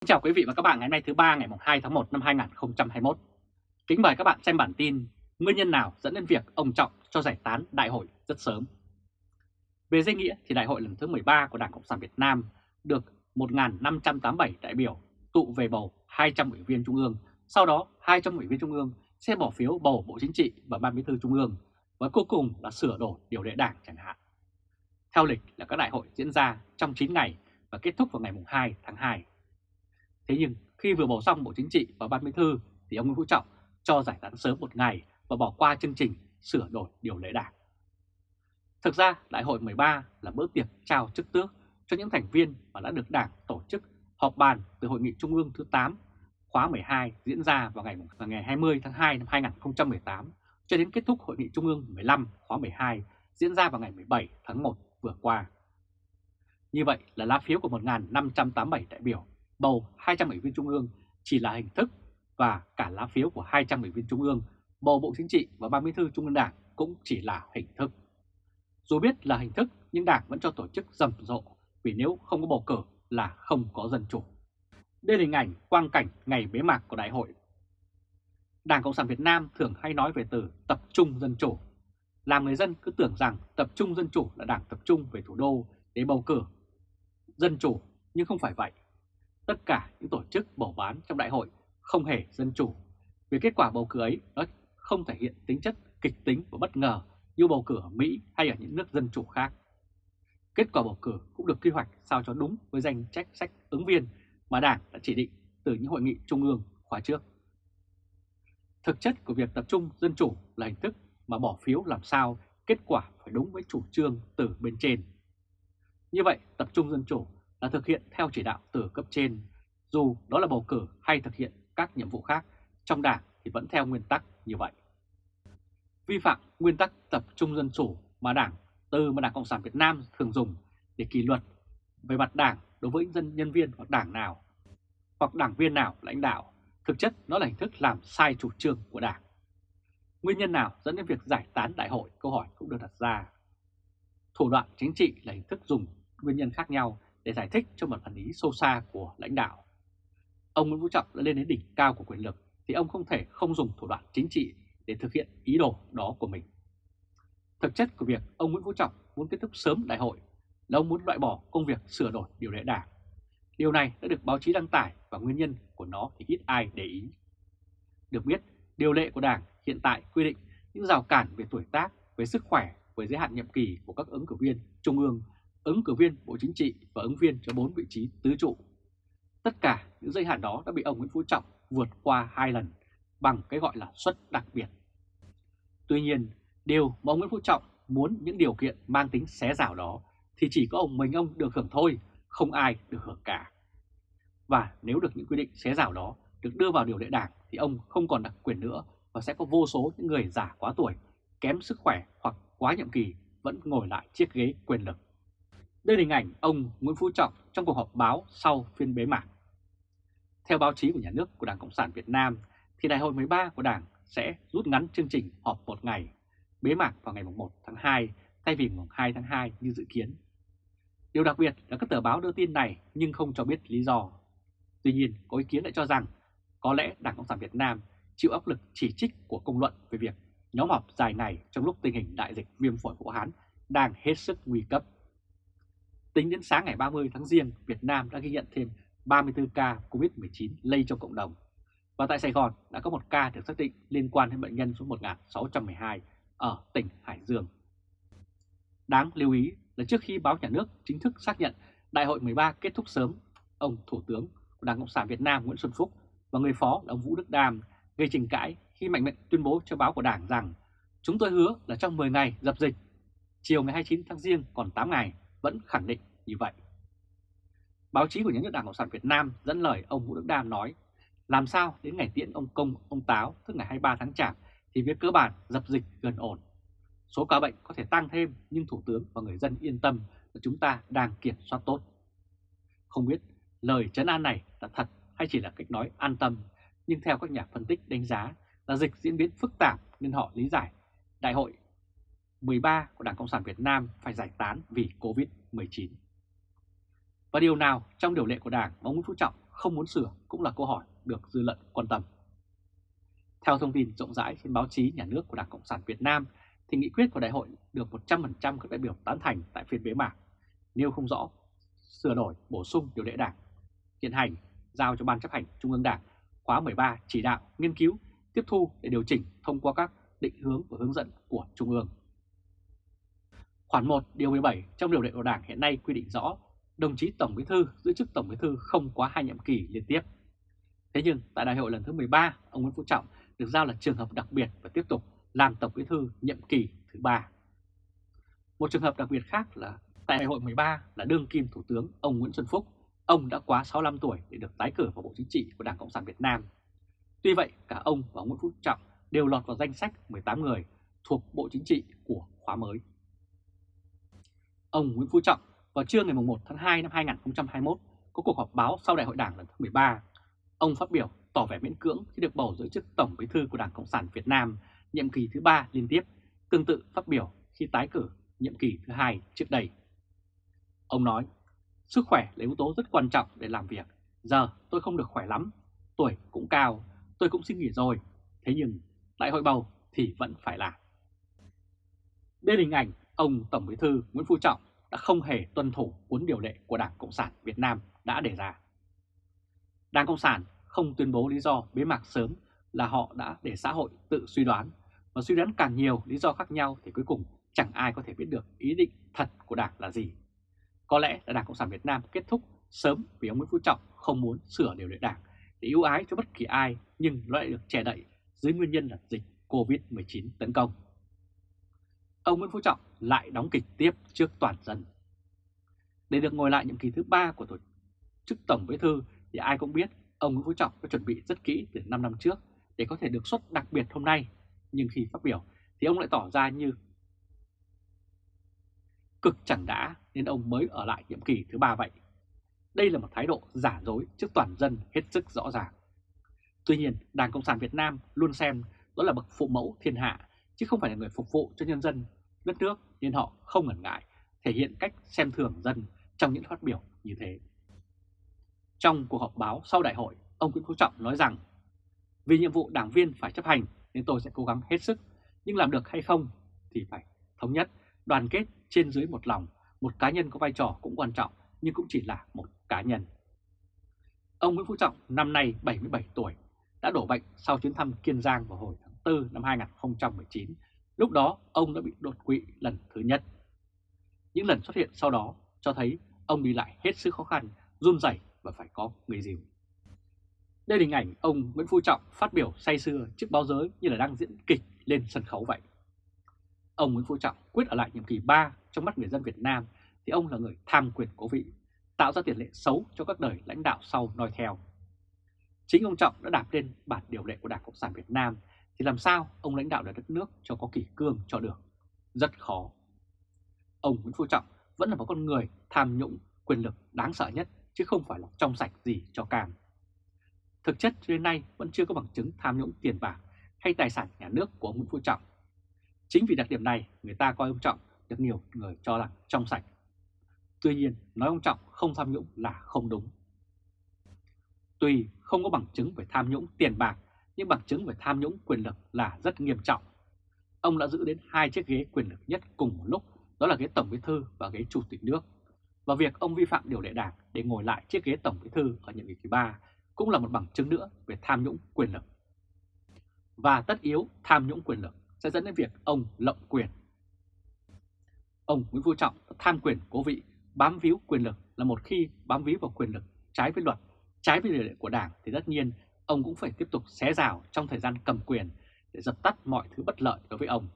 Xin chào quý vị và các bạn ngày hôm nay thứ ba ngày 2 tháng 1 năm 2021. Kính mời các bạn xem bản tin Nguyên nhân nào dẫn đến việc ông Trọng cho giải tán đại hội rất sớm. Về danh nghĩa thì đại hội lần thứ 13 của Đảng Cộng sản Việt Nam được 1.587 đại biểu tụ về bầu 200 ủy viên Trung ương, sau đó 200 ủy viên Trung ương sẽ bỏ phiếu bầu Bộ Chính trị và Ban Bí thư Trung ương và cuối cùng là sửa đổi điều lệ đảng chẳng hạn. Theo lịch là các đại hội diễn ra trong 9 ngày và kết thúc vào ngày 2 tháng 2. Thế nhưng khi vừa bầu xong Bộ Chính trị và Ban Bí thư thì ông Nguyễn Phú Trọng cho giải tán sớm một ngày và bỏ qua chương trình sửa đổi điều lệ đảng. Thực ra Đại hội 13 là bữa tiệc trao chức tước cho những thành viên mà đã được Đảng tổ chức họp bàn từ Hội nghị Trung ương thứ 8 khóa 12 diễn ra vào ngày, vào ngày 20 tháng 2 năm 2018 cho đến kết thúc Hội nghị Trung ương 15 khóa 12 diễn ra vào ngày 17 tháng 1 vừa qua. Như vậy là lá phiếu của 1.587 đại biểu bầu 200 ủy viên Trung ương chỉ là hình thức và cả lá phiếu của 200 ủy viên Trung ương bầu Bộ Chính trị và Ban Bí thư Trung ương Đảng cũng chỉ là hình thức. Dù biết là hình thức nhưng Đảng vẫn cho tổ chức rầm rộ vì nếu không có bầu cử là không có dân chủ. Đây là hình ảnh quang cảnh ngày bế mạc của đại hội. Đảng Cộng sản Việt Nam thường hay nói về từ tập trung dân chủ. Làm người dân cứ tưởng rằng tập trung dân chủ là đảng tập trung về thủ đô để bầu cử dân chủ, nhưng không phải vậy. Tất cả những tổ chức bầu bán trong đại hội không hề dân chủ. Vì kết quả bầu cử ấy nó không thể hiện tính chất kịch tính và bất ngờ như bầu cử ở Mỹ hay ở những nước dân chủ khác. Kết quả bầu cử cũng được quy hoạch sao cho đúng với danh trách sách ứng viên mà Đảng đã chỉ định từ những hội nghị trung ương khóa trước. Thực chất của việc tập trung dân chủ là hình thức mà bỏ phiếu làm sao kết quả phải đúng với chủ trương từ bên trên. Như vậy, tập trung dân chủ là thực hiện theo chỉ đạo từ cấp trên, dù đó là bầu cử hay thực hiện các nhiệm vụ khác trong đảng thì vẫn theo nguyên tắc như vậy. Vi phạm nguyên tắc tập trung dân chủ mà đảng từ mà Đảng Cộng sản Việt Nam thường dùng để kỷ luật về mặt đảng đối với dân nhân viên hoặc đảng nào hoặc đảng viên nào lãnh đạo, thực chất nó là hình thức làm sai chủ trương của đảng. Nguyên nhân nào dẫn đến việc giải tán đại hội câu hỏi cũng được đặt ra. Thủ đoạn chính trị là hình thức dùng nguyên nhân khác nhau để giải thích cho một phản ý sâu xa của lãnh đạo. Ông Nguyễn Phú Trọng đã lên đến đỉnh cao của quyền lực thì ông không thể không dùng thủ đoạn chính trị để thực hiện ý đồ đó của mình. Thực chất của việc ông Nguyễn Phú Trọng muốn kết thúc sớm đại hội là ông muốn loại bỏ công việc sửa đổi điều lệ đảng. Điều này đã được báo chí đăng tải và nguyên nhân của nó thì ít ai để ý. Được biết, điều lệ của đảng hiện tại quy định những rào cản về tuổi tác, về sức khỏe, về giới hạn nhiệm kỳ của các ứng cử viên trung ương, ứng cử viên Bộ Chính trị và ứng viên cho 4 vị trí tứ trụ. Tất cả những giới hạn đó đã bị ông Nguyễn Phú Trọng vượt qua hai lần bằng cái gọi là suất đặc biệt. Tuy nhiên, điều mà ông Nguyễn Phú Trọng muốn những điều kiện mang tính xé rào đó thì chỉ có ông mình ông được hưởng thôi, không ai được hưởng cả. Và nếu được những quy định xé rào đó được đưa vào điều lệ đảng thì ông không còn đặc quyền nữa và sẽ có vô số những người già quá tuổi, kém sức khỏe hoặc quá nhiệm kỳ vẫn ngồi lại chiếc ghế quyền lực. Đây là hình ảnh ông Nguyễn Phú Trọng trong cuộc họp báo sau phiên bế mạc. Theo báo chí của nhà nước của Đảng Cộng sản Việt Nam thì đại hội 13 của Đảng sẽ rút ngắn chương trình họp một ngày, bế mạc vào ngày 1 tháng 2 thay vì ngày 2 tháng 2 như dự kiến. Điều đặc biệt là các tờ báo đưa tin này nhưng không cho biết lý do. Tuy nhiên, có ý kiến lại cho rằng có lẽ Đảng Cộng sản Việt Nam chịu áp lực chỉ trích của công luận về việc nhóm họp dài ngày trong lúc tình hình đại dịch viêm phổi Vũ Hán đang hết sức nguy cấp. Tính đến sáng ngày 30 tháng Giêng, Việt Nam đã ghi nhận thêm 34 ca COVID-19 lây trong cộng đồng. Và tại Sài Gòn đã có một ca được xác định liên quan đến bệnh nhân số 1612 ở tỉnh Hải Dương. Đáng lưu ý là trước khi báo nhà nước chính thức xác nhận Đại hội 13 kết thúc sớm, ông Thủ tướng của Đảng Cộng sản Việt Nam Nguyễn Xuân Phúc và người phó là ông Vũ Đức Đam gây tranh cãi khi mạnh mẽ tuyên bố cho báo của Đảng rằng chúng tôi hứa là trong 10 ngày dập dịch, chiều ngày 29 tháng Giêng còn 8 ngày vẫn khẳng định như vậy. Báo chí của nhà nước Đảng Cộng sản Việt Nam dẫn lời ông Vũ Đức Đam nói làm sao đến ngày tiễn ông Công, ông Táo tức ngày 23 tháng Chạp thì việc cơ bản dập dịch gần ổn. Số ca bệnh có thể tăng thêm nhưng Thủ tướng và người dân yên tâm là chúng ta đang kiểm soát tốt. Không biết lời chấn an này là thật hay chỉ là cách nói an tâm, nhưng theo các nhà phân tích đánh giá là dịch diễn biến phức tạp nên họ lý giải đại hội 13 của Đảng Cộng sản Việt Nam phải giải tán vì Covid-19. Và điều nào trong điều lệ của Đảng mà ông Nguyễn Phú Trọng không muốn sửa cũng là câu hỏi được dư luận quan tâm. Theo thông tin rộng rãi trên báo chí nhà nước của Đảng Cộng sản Việt Nam, thì nghị quyết của đại hội được 100% các đại biểu tán thành tại phiên bế mạc, nêu không rõ sửa đổi bổ sung điều lệ đảng, hiện hành giao cho Ban chấp hành Trung ương Đảng khóa 13 chỉ đạo, nghiên cứu, tiếp thu để điều chỉnh thông qua các định hướng và hướng dẫn của Trung ương. Khoản 1 điều 17 trong điều lệ của Đảng hiện nay quy định rõ đồng chí Tổng Bí thư giữ chức Tổng Bí thư không quá hai nhiệm kỳ liên tiếp. Thế nhưng tại đại hội lần thứ 13, ông Nguyễn Phú Trọng được giao là trường hợp đặc biệt và tiếp tục làm Tổng Bí thư nhiệm kỳ thứ ba. Một trường hợp đặc biệt khác là tại đại hội 13 là đương kim Thủ tướng ông Nguyễn Xuân Phúc. Ông đã quá 65 tuổi để được tái cử vào Bộ Chính trị của Đảng Cộng sản Việt Nam. Tuy vậy, cả ông và Nguyễn Phú Trọng đều lọt vào danh sách 18 người thuộc Bộ Chính trị của khóa mới. Ông Nguyễn Phú Trọng vào trưa ngày 1 tháng 2 năm 2021 có cuộc họp báo sau đại hội đảng lần thứ 13. Ông phát biểu tỏ vẻ miễn cưỡng khi được bầu giữ chức Tổng Bí thư của Đảng Cộng sản Việt Nam nhiệm kỳ thứ ba liên tiếp, tương tự phát biểu khi tái cử nhiệm kỳ thứ hai trước đây. Ông nói, sức khỏe là yếu tố rất quan trọng để làm việc. Giờ tôi không được khỏe lắm, tuổi cũng cao, tôi cũng xin nghỉ rồi. Thế nhưng đại hội bầu thì vẫn phải làm. Đây là hình ảnh ông Tổng Bí thư Nguyễn Phú Trọng đã không hề tuân thủ cuốn điều lệ của Đảng Cộng sản Việt Nam đã đề ra. Đảng Cộng sản không tuyên bố lý do bế mạc sớm là họ đã để xã hội tự suy đoán, và suy đoán càng nhiều lý do khác nhau thì cuối cùng chẳng ai có thể biết được ý định thật của Đảng là gì. Có lẽ là Đảng Cộng sản Việt Nam kết thúc sớm vì ông Nguyễn Phú Trọng không muốn sửa điều lệ Đảng để ưu ái cho bất kỳ ai nhưng lại được che đậy dưới nguyên nhân là dịch Covid-19 tấn công. Ông Nguyễn Phú Trọng lại đóng kịch tiếp trước toàn dân. Để được ngồi lại nhiệm kỳ thứ ba của tổ chức Tổng Bí thư thì ai cũng biết ông Nguyễn Phú Trọng đã chuẩn bị rất kỹ từ 5 năm trước để có thể được xuất đặc biệt hôm nay. Nhưng khi phát biểu thì ông lại tỏ ra như cực chẳng đã nên ông mới ở lại nhiệm kỳ thứ ba vậy. Đây là một thái độ giả dối trước toàn dân hết sức rõ ràng. Tuy nhiên, Đảng Cộng sản Việt Nam luôn xem đó là bậc phụ mẫu thiên hạ, chứ không phải là người phục vụ cho nhân dân đất nước nên họ không ngần ngại thể hiện cách xem thường dân trong những phát biểu như thế. Trong cuộc họp báo sau đại hội, ông Nguyễn Phú Trọng nói rằng vì nhiệm vụ đảng viên phải chấp hành nên tôi sẽ cố gắng hết sức, nhưng làm được hay không thì phải thống nhất, đoàn kết trên dưới một lòng, một cá nhân có vai trò cũng quan trọng nhưng cũng chỉ là một cá nhân. Ông Nguyễn Phú Trọng năm nay 77 tuổi, đã đổ bệnh sau chuyến thăm Kiên Giang vào hồi tháng 4 năm 2019. Lúc đó ông đã bị đột quỵ lần thứ nhất. Những lần xuất hiện sau đó cho thấy ông đi lại hết sức khó khăn, run rẩy và phải có người dìu. Đây là hình ảnh ông Nguyễn Phú Trọng phát biểu say sưa trước báo giới như là đang diễn kịch lên sân khấu vậy. Ông Nguyễn Phú Trọng quyết ở lại nhiệm kỳ 3 trong mắt người dân Việt Nam thì ông là người tham quyền cố vị, tạo ra tiền lệ xấu cho các đời lãnh đạo sau noi theo. Chính ông Trọng đã đạp lên bản điều lệ của Đảng Cộng sản Việt Nam thì làm sao ông lãnh đạo được đất nước cho có kỷ cương cho được? Rất khó. Ông Nguyễn Phú Trọng vẫn là một con người tham nhũng, quyền lực đáng sợ nhất, chứ không phải là trong sạch gì cho cam. Thực chất đến nay vẫn chưa có bằng chứng tham nhũng tiền bạc hay tài sản nhà nước của ông Nguyễn Phú Trọng. Chính vì đặc điểm này, người ta coi ông Trọng được nhiều người cho là trong sạch. Tuy nhiên, nói ông Trọng không tham nhũng là không đúng. Tuy không có bằng chứng về tham nhũng tiền bạc nhưng bằng chứng về tham nhũng quyền lực là rất nghiêm trọng. Ông đã giữ đến hai chiếc ghế quyền lực nhất cùng một lúc, đó là ghế Tổng Bí thư và ghế Chủ tịch nước. Và việc ông vi phạm điều lệ đảng để ngồi lại chiếc ghế Tổng Bí thư ở nhiệm kỳ thứ ba cũng là một bằng chứng nữa về tham nhũng quyền lực. Và tất yếu tham nhũng quyền lực sẽ dẫn đến việc ông lộng quyền. Ông Nguyễn Phú Trọng tham quyền cố vị, bám víu quyền lực là một khi bám víu vào quyền lực trái với luật, trái với điều lệ của đảng thì tất nhiên ông cũng phải tiếp tục xé rào trong thời gian cầm quyền để dập tắt mọi thứ bất lợi đối với ông.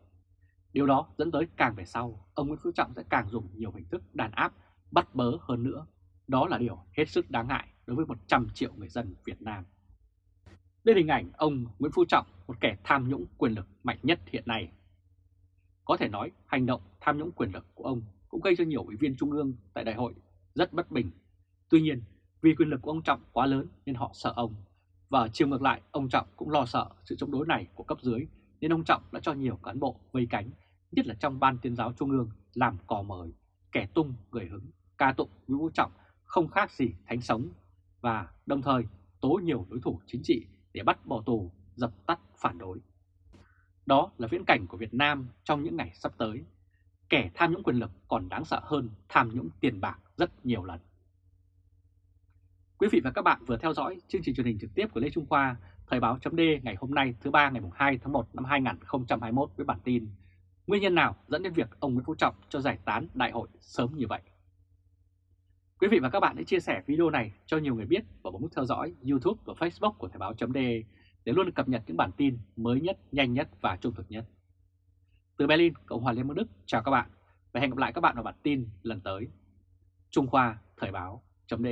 Điều đó dẫn tới càng về sau, ông Nguyễn Phú Trọng sẽ càng dùng nhiều hình thức đàn áp, bắt bớ hơn nữa. Đó là điều hết sức đáng ngại đối với 100 triệu người dân Việt Nam. Đây là hình ảnh ông Nguyễn Phú Trọng, một kẻ tham nhũng quyền lực mạnh nhất hiện nay. Có thể nói hành động tham nhũng quyền lực của ông cũng gây cho nhiều ủy viên trung ương tại đại hội rất bất bình. Tuy nhiên, vì quyền lực của ông Trọng quá lớn nên họ sợ ông và chiều ngược lại, ông Trọng cũng lo sợ sự chống đối này của cấp dưới, nên ông Trọng đã cho nhiều cán bộ vây cánh, nhất là trong ban tuyên giáo trung ương, làm cò mời, kẻ tung, người hứng, ca tụng Nguyễn Vũ Trọng không khác gì thánh sống. và đồng thời tố nhiều đối thủ chính trị để bắt bỏ tù, dập tắt phản đối. Đó là viễn cảnh của Việt Nam trong những ngày sắp tới. Kẻ tham nhũng quyền lực còn đáng sợ hơn tham nhũng tiền bạc rất nhiều lần. Quý vị và các bạn vừa theo dõi chương trình truyền hình trực tiếp của Lê Trung Khoa, Thời báo chấm ngày hôm nay thứ ba ngày 2 tháng 1 năm 2021 với bản tin Nguyên nhân nào dẫn đến việc ông Nguyễn Phú Trọng cho giải tán đại hội sớm như vậy? Quý vị và các bạn hãy chia sẻ video này cho nhiều người biết và bấm nút theo dõi YouTube và Facebook của Thời báo chấm để luôn cập nhật những bản tin mới nhất, nhanh nhất và trung thực nhất. Từ Berlin, Cộng hòa Liên bang Đức, chào các bạn và hẹn gặp lại các bạn vào bản tin lần tới. Trung Khoa Thời báo chấm